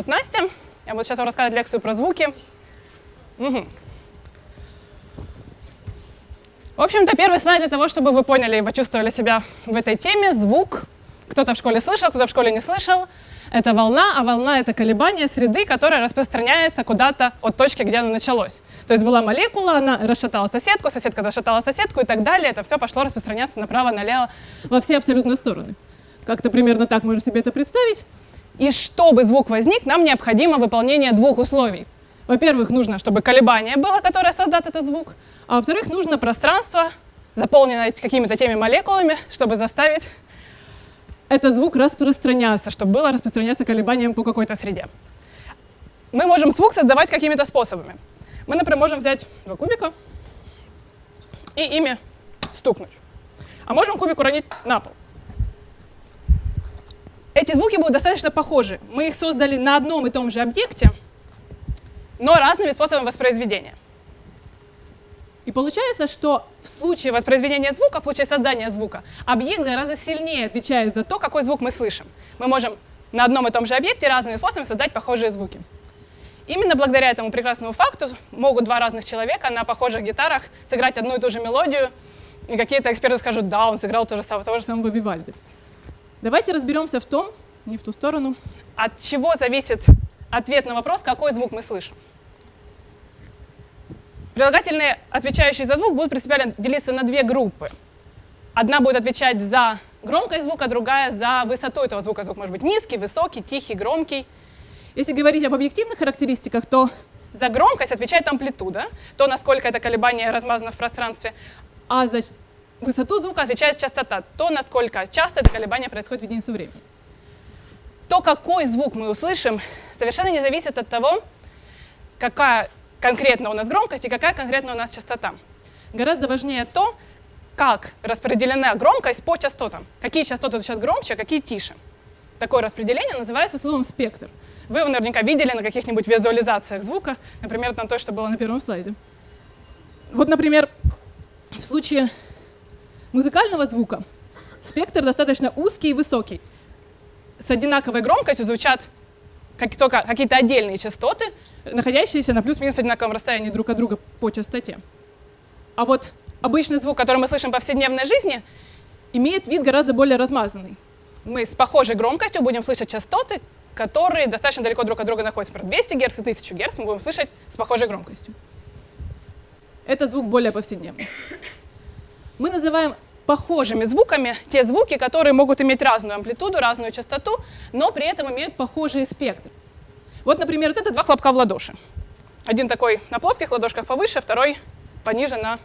зовут Настя. Я буду сейчас вам рассказывать лекцию про звуки. Угу. В общем-то, первый слайд для того, чтобы вы поняли и почувствовали себя в этой теме. Звук. Кто-то в школе слышал, кто-то в школе не слышал. Это волна, а волна — это колебание среды, которая распространяется куда-то от точки, где она началось. То есть была молекула, она расшатала соседку, соседка расшатала соседку и так далее. Это все пошло распространяться направо-налево во все абсолютно стороны. Как-то примерно так можно себе это представить. И чтобы звук возник, нам необходимо выполнение двух условий. Во-первых, нужно, чтобы колебание было, которое создаст этот звук, а во-вторых, нужно пространство, заполненное какими-то теми молекулами, чтобы заставить этот звук распространяться, чтобы было распространяться колебанием по какой-то среде. Мы можем звук создавать какими-то способами. Мы, например, можем взять два кубика и ими стукнуть. А можем кубик уронить на пол. Эти звуки будут достаточно похожи. Мы их создали на одном и том же объекте, но разными способами воспроизведения. И получается, что в случае воспроизведения звука, в случае создания звука, объект гораздо сильнее отвечает за то, какой звук мы слышим. Мы можем на одном и том же объекте разными способами создать похожие звуки. Именно благодаря этому прекрасному факту могут два разных человека на похожих гитарах сыграть одну и ту же мелодию, и какие-то эксперты скажут, да, он сыграл то же самое, того же самого Вивальди. Давайте разберемся в том, не в ту сторону, от чего зависит ответ на вопрос, какой звук мы слышим. Прилагательные, отвечающие за звук, будут принципиально делиться на две группы. Одна будет отвечать за громкость звука, другая за высоту этого звука. Звук может быть низкий, высокий, тихий, громкий. Если говорить об объективных характеристиках, то за громкость отвечает амплитуда, то, насколько это колебание размазано в пространстве, а за высоту звука отвечает частота, то, насколько часто это колебание происходит в единицу времени. То, какой звук мы услышим, совершенно не зависит от того, какая конкретно у нас громкость и какая конкретно у нас частота. Гораздо важнее то, как распределена громкость по частотам. Какие частоты звучат громче, а какие тише. Такое распределение называется словом спектр. Вы его наверняка видели на каких-нибудь визуализациях звука, например, на то, что было на первом слайде. Вот, например, в случае музыкального звука спектр достаточно узкий и высокий. С одинаковой громкостью звучат как только какие-то отдельные частоты, находящиеся на плюс-минус одинаковом расстоянии друг от друга по частоте. А вот обычный звук, который мы слышим в повседневной жизни, имеет вид гораздо более размазанный. Мы с похожей громкостью будем слышать частоты, которые достаточно далеко друг от друга находятся. Про 200 Гц и 1000 Гц мы будем слышать с похожей громкостью. Это звук более повседневный. Мы называем похожими звуками те звуки, которые могут иметь разную амплитуду, разную частоту, но при этом имеют похожий спектр. Вот, например, вот это два хлопка в ладоши. Один такой на плоских ладошках повыше, второй пониже на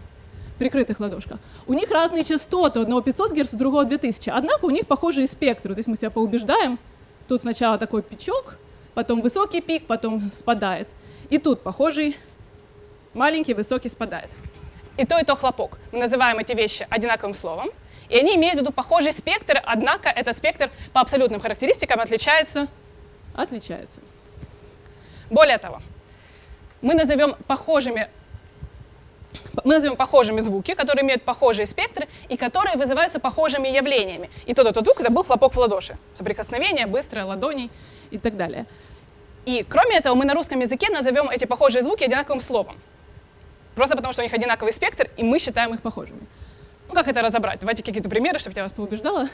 прикрытых ладошках. У них разные частоты, одного 500 Гц, другого 2000, однако у них похожие спектры, то есть мы себя поубеждаем, тут сначала такой пичок, потом высокий пик, потом спадает. И тут похожий маленький, высокий спадает и то, и то хлопок. Мы называем эти вещи одинаковым словом, и они имеют в виду похожий спектр, однако этот спектр по абсолютным характеристикам отличается, отличается. Более того, мы назовем похожими мы назовем похожими звуки, которые имеют похожие спектры и которые вызываются похожими явлениями. И тот и тот звук — это был хлопок в ладоши, соприкосновение, быстрое, ладоней и так далее. И кроме этого, мы на русском языке назовем эти похожие звуки одинаковым словом. Просто потому, что у них одинаковый спектр, и мы считаем их похожими. Ну, как это разобрать? Давайте какие-то примеры, чтобы я вас поубеждала.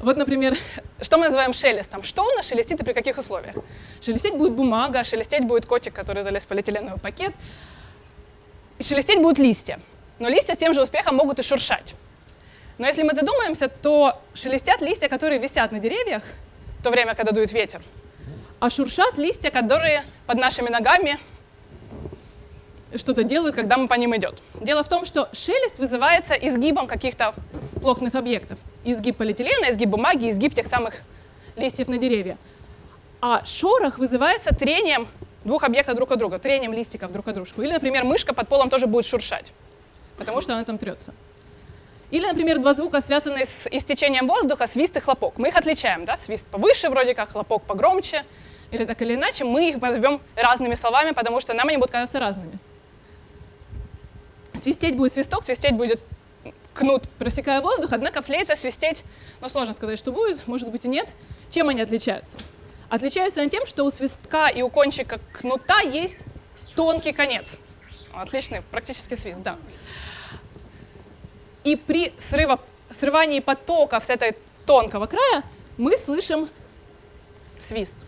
Вот, например, что мы называем шелестом? Что у нас шелестит и при каких условиях? Шелестеть будет бумага, шелестеть будет котик, который залез в полиэтиленовый пакет. И шелестеть будут листья. Но листья с тем же успехом могут и шуршать. Но если мы задумаемся, то шелестят листья, которые висят на деревьях в то время, когда дует ветер. А шуршат листья, которые под нашими ногами что-то делают, когда мы по ним идем. Дело в том, что шелест вызывается изгибом каких-то плотных объектов. Изгиб полиэтилена, изгиб бумаги, изгиб тех самых листьев на деревья. А шорох вызывается трением двух объектов друг от друга, трением листиков друг от дружку. Или, например, мышка под полом тоже будет шуршать, потому что она там трется. Или, например, два звука, связанные с истечением воздуха, свист и хлопок. Мы их отличаем, да? свист повыше вроде как, хлопок погромче, или так или иначе. Мы их назовем разными словами, потому что нам они будут казаться разными. Свистеть будет свисток, свистеть будет кнут, просекая воздух, однако флейта свистеть, ну сложно сказать, что будет, может быть и нет. Чем они отличаются? Отличаются они тем, что у свистка и у кончика кнута есть тонкий конец. Отличный, практически свист, да. И при срыва, срывании потоков с этой тонкого края мы слышим свист.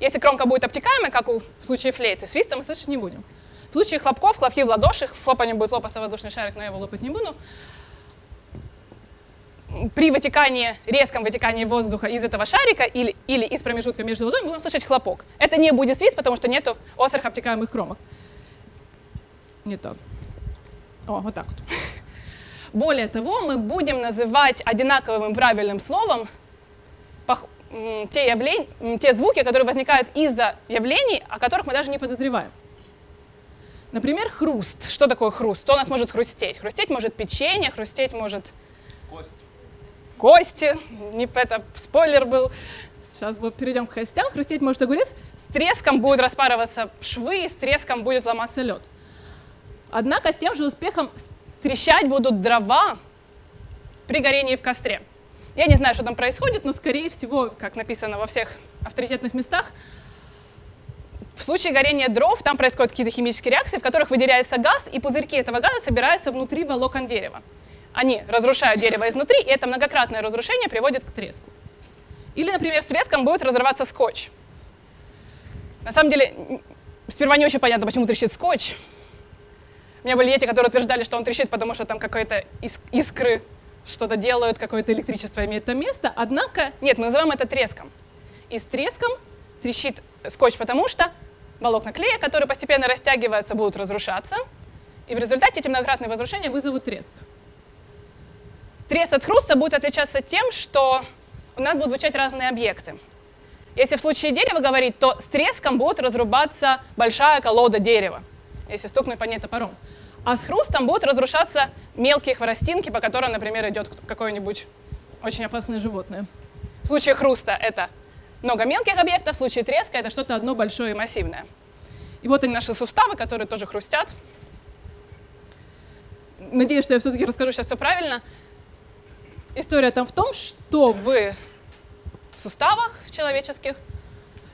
Если кромка будет обтекаемой, как в случае флейты, свиста мы слышать не будем. В случае хлопков, хлопки в ладоши, хлопанием будет лопаться воздушный шарик, но я его лопать не буду. При вытекании, резком вытекании воздуха из этого шарика или, или из промежутка между ладонями будем слышать хлопок. Это не будет свист, потому что нет острых обтекаемых кромок. Не так. О, вот так вот. Более того, мы будем называть одинаковым правильным словом те, явления, те звуки, которые возникают из-за явлений, о которых мы даже не подозреваем. Например, хруст. Что такое хруст? Что у нас может хрустеть? Хрустеть может печенье, хрустеть может... Кость. Кости. Не это спойлер был. Сейчас вот перейдем к костям. Хрустеть может огурец. С треском будут распарываться швы, с треском будет ломаться лед. Однако с тем же успехом трещать будут дрова при горении в костре. Я не знаю, что там происходит, но, скорее всего, как написано во всех авторитетных местах, в случае горения дров там происходят какие-то химические реакции, в которых выделяется газ, и пузырьки этого газа собираются внутри волокон дерева. Они разрушают дерево изнутри, и это многократное разрушение приводит к треску. Или, например, с треском будет разрываться скотч. На самом деле, сперва не очень понятно, почему трещит скотч. У меня были дети, которые утверждали, что он трещит, потому что там какой-то искры что-то делают, какое-то электричество имеет там место. Однако, нет, мы называем это треском. И с треском трещит скотч, потому что волокна клея, которые постепенно растягиваются, будут разрушаться. И в результате эти многократные возрушения вызовут треск. Треск от хруста будет отличаться тем, что у нас будут звучать разные объекты. Если в случае дерева говорить, то с треском будет разрубаться большая колода дерева, если стукнуть по ней топором а с хрустом будут разрушаться мелкие хворостинки, по которым, например, идет какое-нибудь очень опасное животное. В случае хруста это много мелких объектов, в случае треска это что-то одно большое и массивное. И вот они наши суставы, которые тоже хрустят. Надеюсь, что я все-таки расскажу сейчас все правильно. История там в том, что в суставах человеческих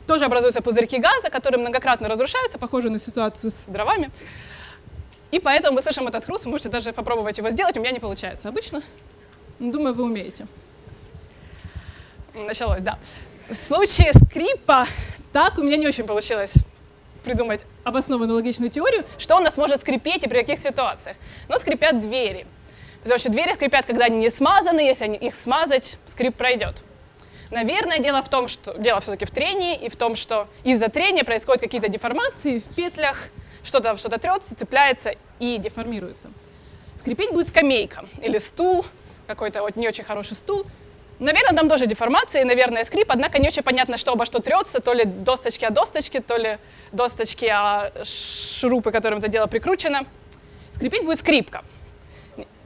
тоже образуются пузырьки газа, которые многократно разрушаются, похожие на ситуацию с дровами. И поэтому мы слышим этот хруст, вы можете даже попробовать его сделать, у меня не получается обычно. Думаю, вы умеете. Началось, да. В случае скрипа так у меня не очень получилось придумать обоснованную логичную теорию, что у нас может скрипеть и при каких ситуациях. Но скрипят двери. Потому что двери скрипят, когда они не смазаны, если они, их смазать, скрип пройдет. Наверное, дело в том, что дело все-таки в трении и в том, что из-за трения происходят какие-то деформации в петлях, что-то что трется, цепляется и деформируется. Скрипеть будет скамейка или стул, какой-то вот не очень хороший стул. Наверное, там тоже деформация, наверное, скрип, однако не очень понятно, что обо что трется, то ли досточки о досточки, то ли досточки о шурупы, которым это дело прикручено. Скрипеть будет скрипка.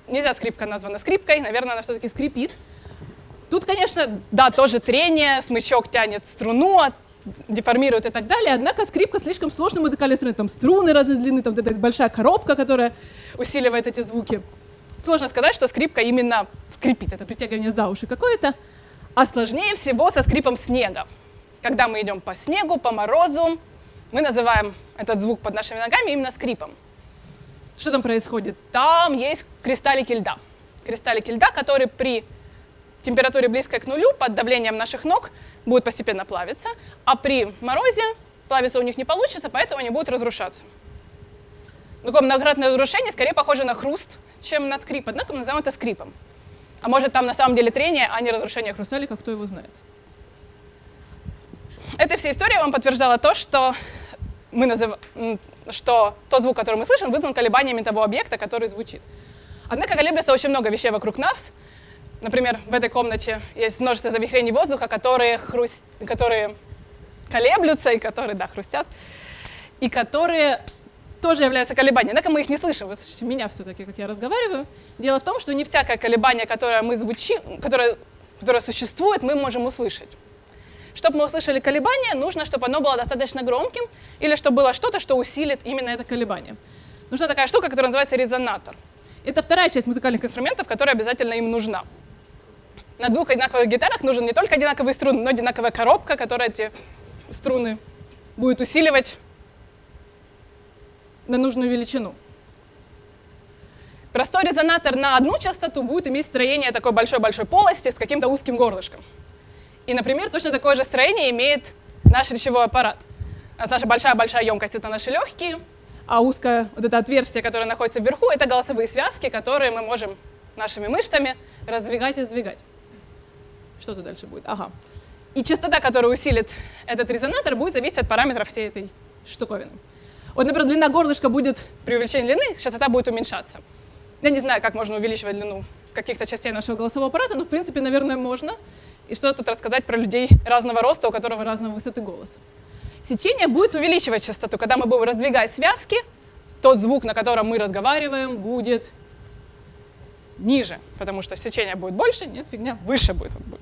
Нельзя скрипка названа скрипкой, наверное, она все-таки скрипит. Тут, конечно, да, тоже трение, смычок тянет струну, деформируют и так далее. Однако скрипка слишком сложный музыкальный инструмент. Там струны разной длины, там вот эта большая коробка, которая усиливает эти звуки. Сложно сказать, что скрипка именно скрипит. Это притягивание за уши какое-то. А сложнее всего со скрипом снега. Когда мы идем по снегу, по морозу, мы называем этот звук под нашими ногами именно скрипом. Что там происходит? Там есть кристаллики льда. Кристаллики льда, которые при температуре близкой к нулю под давлением наших ног будут постепенно плавиться, а при морозе плавиться у них не получится, поэтому они будут разрушаться. Такое многократное разрушение скорее похоже на хруст, чем на скрип, однако мы называем это скрипом. А может там на самом деле трение, а не разрушение хрусталика, кто его знает. Эта вся история вам подтверждала то, что, мы назыв... что тот звук, который мы слышим, вызван колебаниями того объекта, который звучит. Однако колеблется очень много вещей вокруг нас, Например, в этой комнате есть множество завихрений воздуха, которые, хруст... которые колеблются и которые, да, хрустят, и которые тоже являются колебаниями. Однако мы их не слышим. Вы слышите меня все-таки, как я разговариваю. Дело в том, что не всякое колебание, которое мы звучим, которое, которое существует, мы можем услышать. Чтобы мы услышали колебание, нужно, чтобы оно было достаточно громким, или чтобы было что-то, что усилит именно это колебание. Нужна такая штука, которая называется резонатор. Это вторая часть музыкальных инструментов, которая обязательно им нужна. на двух одинаковых гитарах нужен не только одинаковый струн, но одинаковая коробка, которая эти струны будет усиливать на нужную величину. Простой резонатор на одну частоту будет иметь строение такой большой-большой полости с каким-то узким горлышком. И, например, точно такое же строение имеет наш речевой аппарат. Наша большая-большая емкость — это наши легкие, а узкое вот это отверстие, которое находится вверху, это голосовые связки, которые мы можем нашими мышцами раздвигать и сдвигать. Что тут дальше будет? Ага. И частота, которая усилит этот резонатор, будет зависеть от параметров всей этой штуковины. Вот, например, длина горлышка будет при увеличении длины, частота будет уменьшаться. Я не знаю, как можно увеличивать длину каких-то частей нашего голосового аппарата, но, в принципе, наверное, можно. И что тут рассказать про людей разного роста, у которого разного высоты голос. Сечение будет увеличивать частоту. Когда мы будем раздвигать связки, тот звук, на котором мы разговариваем, будет ниже, потому что сечение будет больше, нет, фигня, выше будет. Он будет.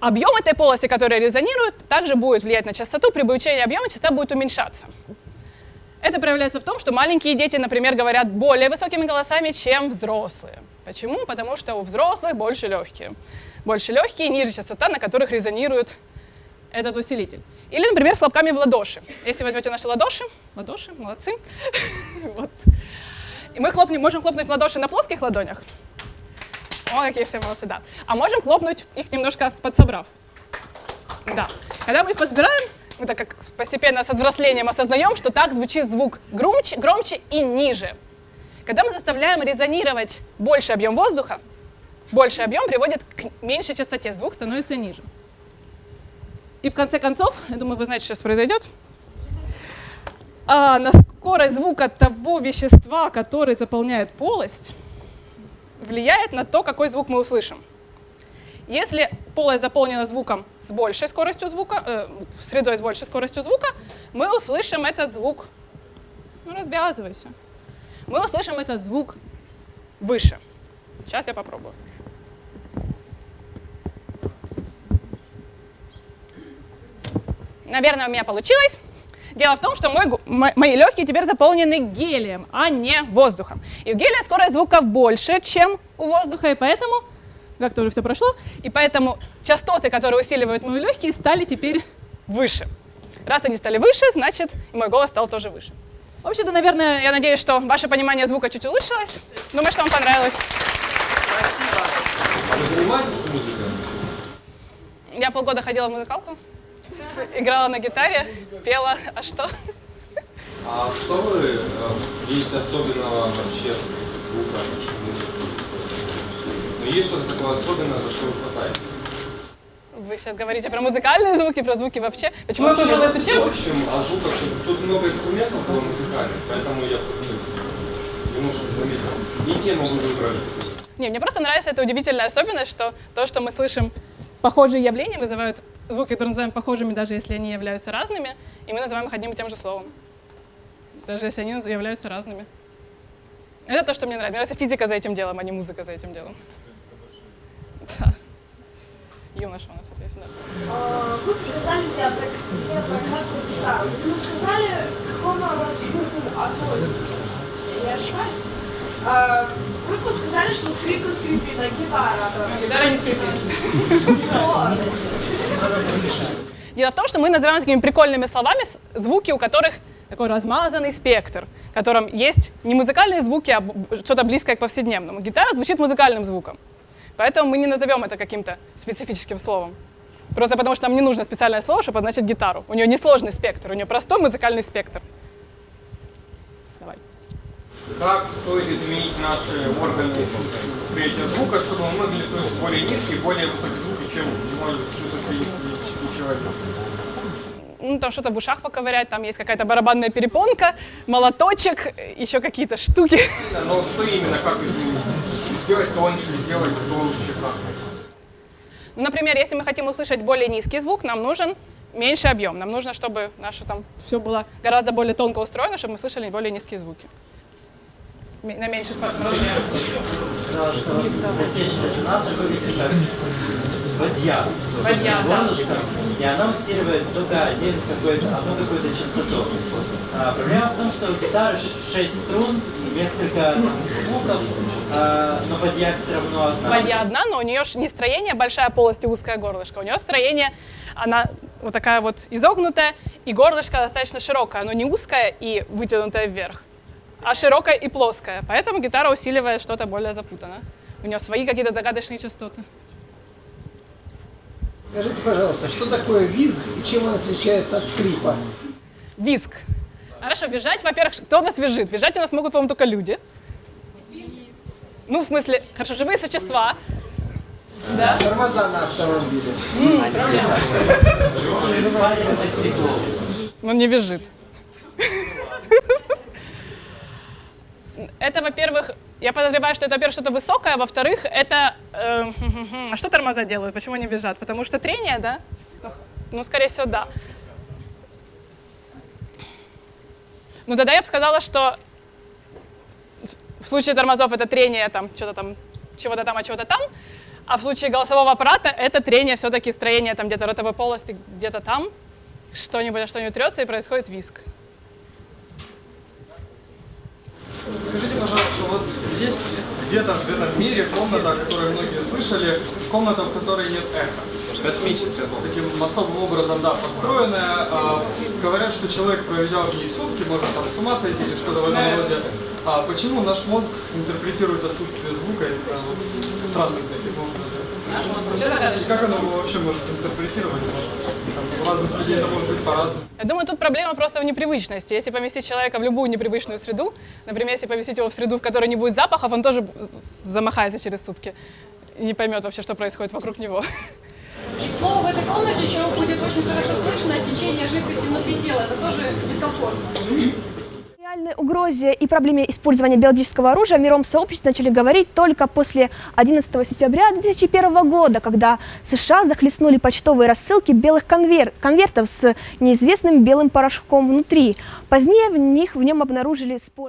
Объем этой полости, которая резонирует, также будет влиять на частоту. При увеличении объема частота будет уменьшаться. Это проявляется в том, что маленькие дети, например, говорят более высокими голосами, чем взрослые. Почему? Потому что у взрослых больше легкие. Больше легкие, ниже частота, на которых резонирует этот усилитель. Или, например, с хлопками в ладоши. Если возьмете наши ладоши, ладоши, молодцы, вот. и мы хлопнем, можем хлопнуть в ладоши на плоских ладонях, о, какие все молодцы, да. А можем хлопнуть их немножко подсобрав. Да. Когда мы их подсбираем, мы так как постепенно со взрослением осознаем, что так звучит звук громче, громче и ниже. Когда мы заставляем резонировать больше объем воздуха, больший объем приводит к меньшей частоте, звук становится ниже. И в конце концов, я думаю, вы знаете, что сейчас произойдет, а, на скорость звука того вещества, который заполняет полость, влияет на то, какой звук мы услышим. Если полость заполнена звуком с большей скоростью звука, э, средой с большей скоростью звука, мы услышим этот звук, ну, развязывайся, мы услышим этот звук выше. Сейчас я попробую. Наверное, у меня получилось. Дело в том, что мой, мои легкие теперь заполнены гелием, а не воздухом. И у гелия скорость звука больше, чем у воздуха, и поэтому, как тоже все прошло, и поэтому частоты, которые усиливают мои легкие, стали теперь выше. Раз они стали выше, значит, и мой голос стал тоже выше. В общем-то, наверное, я надеюсь, что ваше понимание звука чуть улучшилось. Думаю, что вам понравилось. Спасибо. А вы занимаетесь музыкой? Я полгода ходила в музыкалку играла на гитаре, пела, а что? А что вы э, видите особенного вообще звука? Ну, есть что-то такое особенное, за что вы хватаете? Вы сейчас говорите про музыкальные звуки, про звуки вообще. Почему я выбрала эту тему? В общем, о звуках, тут много инструментов было музыкальных, поэтому я немножко заметил. Не тему вы выбрали. Не, мне просто нравится эта удивительная особенность, что то, что мы слышим похожие явления, вызывают звуки, которые называем похожими, даже если они являются разными, и мы называем их одним и тем же словом, даже если они являются разными. Это то, что мне нравится. Мне нравится физика за этим делом, а не музыка за этим делом. Да. Юноша у нас есть, да. А, вы показали диапрагмату гитару. Вы сказали, к какому звуку относится. Я ошибаюсь? Вы подсказали, что скрипка скрипит, а гитара... Гитара не скрипит. Дело в том, что мы называем такими прикольными словами звуки, у которых такой размазанный спектр, в котором есть не музыкальные звуки, а что-то близкое к повседневному. Гитара звучит музыкальным звуком, поэтому мы не назовем это каким-то специфическим словом. Просто потому что нам не нужно специальное слово, чтобы позначить гитару. У нее несложный спектр, у нее простой музыкальный спектр. Как стоит изменить наши органы восприятия звука, чтобы мы могли слышать более низкие, более высокие звуки, чем может слышать человек? Ну, там что-то в ушах поковырять, там есть какая-то барабанная перепонка, молоточек, еще какие-то штуки. Но что именно, как изменить? Сделать тоньше, сделать толще, как? Например, если мы хотим услышать более низкий звук, нам нужен меньший объем. Нам нужно, чтобы наше там все было гораздо более тонко устроено, чтобы мы слышали более низкие звуки на меньших размерах. Бадья. Бадья, да. И она усиливает только какое-то, одну какую-то частоту. А, проблема в том, что у гитары 6 струн, несколько звуков, э, но бадья все равно одна. Бадья одна, но у нее не строение большая полость и узкое горлышко. У нее строение, она вот такая вот изогнутая, и горлышко достаточно широкое. Оно не узкое и вытянутое вверх, а широкое и плоское. Поэтому гитара усиливает что-то более запутанное. У нее свои какие-то загадочные частоты. Скажите, пожалуйста, что такое визг и чем он отличается от скрипа? Виск. Хорошо, визжать, во-первых, кто у нас визжит? Визжать у нас могут, по-моему, только люди. Ну, в смысле, хорошо, живые существа. Да. Тормоза на автомобиле. Он не визжит. Это, во-первых, я подозреваю, что это, во-первых, что-то высокое, а во-вторых, это... э, а что тормоза делают? Почему они визжат? Потому что трение, да? Ну, скорее всего, да. Ну, тогда я бы сказала, что в случае тормозов это трение там, что-то там, чего-то там, а чего-то там, а в случае голосового аппарата это трение все-таки строение там где-то ротовой полости, где-то там, что-нибудь что-нибудь трется и происходит виск. Скажите, пожалуйста, вот есть где-то в этом мире комната, о которой многие слышали, комната, в которой нет эха. Космическая. Таким особым образом, да, построенная. А, говорят, что человек, проведя в ней сутки, может там с ума сойти или что-то в этом роде. А почему наш мозг интерпретирует отсутствие звука? Это вот странный таким образом. Что загадочно? Как оно вообще может интерпретировать? Там, у разных людей это может быть по-разному. Я думаю, тут проблема просто в непривычности. Если поместить человека в любую непривычную среду, например, если поместить его в среду, в которой не будет запахов, он тоже замахается через сутки и не поймет вообще, что происходит вокруг него. К слову, в этой комнате еще будет очень хорошо слышно течение жидкости внутри тела. Это тоже дискомфортно. Реальной угрозе и проблеме использования биологического оружия в мировом сообществе начали говорить только после 11 сентября 2001 года, когда США захлестнули почтовые рассылки белых конвер- конвертов с неизвестным белым порошком внутри. Позднее в них в нем обнаружили спор.